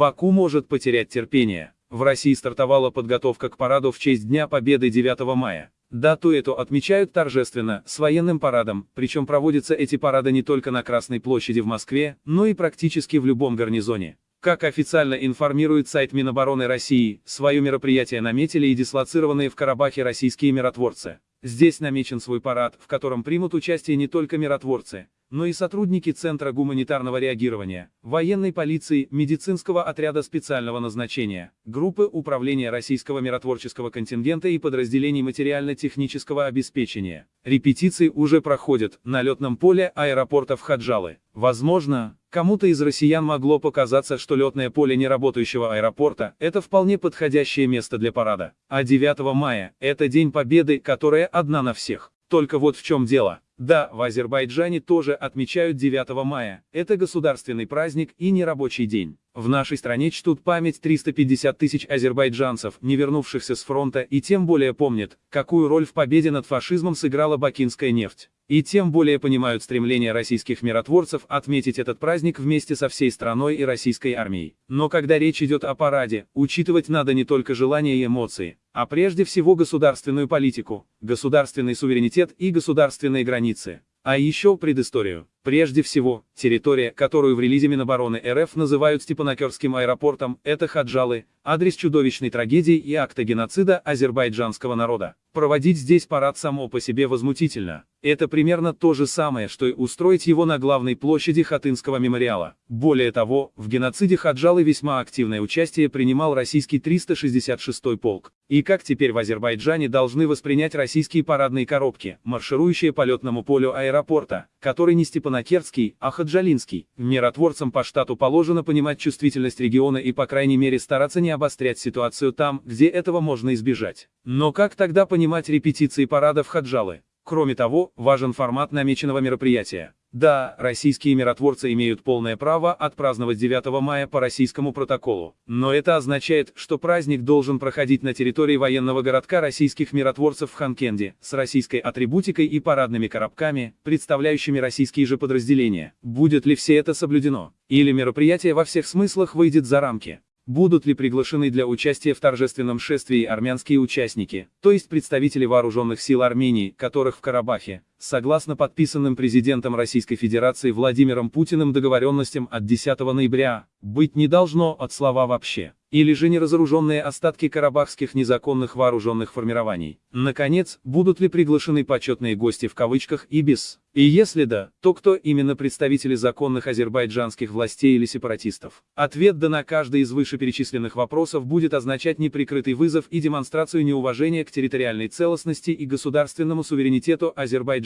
Баку может потерять терпение. В России стартовала подготовка к параду в честь Дня Победы 9 мая. Дату эту отмечают торжественно, с военным парадом, причем проводятся эти парады не только на Красной площади в Москве, но и практически в любом гарнизоне. Как официально информирует сайт Минобороны России, свое мероприятие наметили и дислоцированные в Карабахе российские миротворцы. Здесь намечен свой парад, в котором примут участие не только миротворцы, но и сотрудники Центра гуманитарного реагирования, военной полиции, медицинского отряда специального назначения, группы управления российского миротворческого контингента и подразделений материально-технического обеспечения. Репетиции уже проходят на летном поле аэропорта в Хаджалы. Возможно, кому-то из россиян могло показаться, что летное поле неработающего аэропорта – это вполне подходящее место для парада. А 9 мая – это День Победы, которая одна на всех. Только вот в чем дело. Да, в Азербайджане тоже отмечают 9 мая. Это государственный праздник и нерабочий день. В нашей стране чтут память 350 тысяч азербайджанцев, не вернувшихся с фронта, и тем более помнят, какую роль в победе над фашизмом сыграла бакинская нефть. И тем более понимают стремление российских миротворцев отметить этот праздник вместе со всей страной и российской армией. Но когда речь идет о параде, учитывать надо не только желания и эмоции, а прежде всего государственную политику, государственный суверенитет и государственные границы. А еще предысторию. Прежде всего, территория, которую в релизе Минобороны РФ называют Степанакерским аэропортом, это Хаджалы, адрес чудовищной трагедии и акта геноцида азербайджанского народа. Проводить здесь парад само по себе возмутительно. Это примерно то же самое, что и устроить его на главной площади Хатынского мемориала. Более того, в геноциде Хаджалы весьма активное участие принимал российский 366-й полк. И как теперь в Азербайджане должны воспринять российские парадные коробки, марширующие по летному полю аэропорта, который не Степанакерский а Хаджалинский. Миротворцам по штату положено понимать чувствительность региона и по крайней мере стараться не обострять ситуацию там, где этого можно избежать. Но как тогда понимать репетиции парадов Хаджалы? Кроме того, важен формат намеченного мероприятия. Да, российские миротворцы имеют полное право отпраздновать 9 мая по российскому протоколу, но это означает, что праздник должен проходить на территории военного городка российских миротворцев в Ханкенде, с российской атрибутикой и парадными коробками, представляющими российские же подразделения. Будет ли все это соблюдено? Или мероприятие во всех смыслах выйдет за рамки? Будут ли приглашены для участия в торжественном шествии армянские участники, то есть представители вооруженных сил Армении, которых в Карабахе, согласно подписанным президентом Российской Федерации Владимиром Путиным договоренностям от 10 ноября, быть не должно от слова вообще или же неразоруженные остатки карабахских незаконных вооруженных формирований. Наконец, будут ли приглашены почетные гости в кавычках и без? И если да, то кто именно представители законных азербайджанских властей или сепаратистов? Ответ да на каждый из вышеперечисленных вопросов будет означать неприкрытый вызов и демонстрацию неуважения к территориальной целостности и государственному суверенитету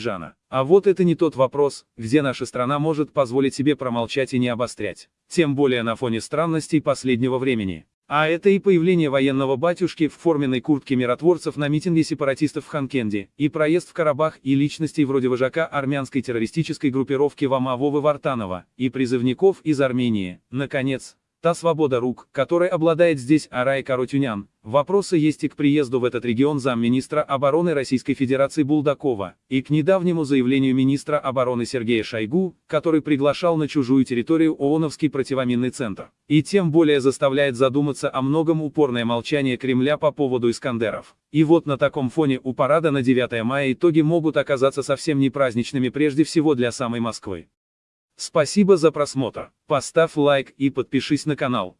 Азербайджана. А вот это не тот вопрос, где наша страна может позволить себе промолчать и не обострять. Тем более на фоне странностей последнего времени. А это и появление военного батюшки в форменной куртке миротворцев на митинге сепаратистов в Ханкенде, и проезд в Карабах, и личностей вроде вожака армянской террористической группировки Вама Вартанова, и призывников из Армении. Наконец, Та свобода рук, которой обладает здесь Арай Карутюнян. Вопросы есть и к приезду в этот регион замминистра обороны Российской Федерации Булдакова, и к недавнему заявлению министра обороны Сергея Шойгу, который приглашал на чужую территорию ООНовский противоминный центр. И тем более заставляет задуматься о многом упорное молчание Кремля по поводу Искандеров. И вот на таком фоне у парада на 9 мая итоги могут оказаться совсем не праздничными прежде всего для самой Москвы. Спасибо за просмотр. Поставь лайк и подпишись на канал.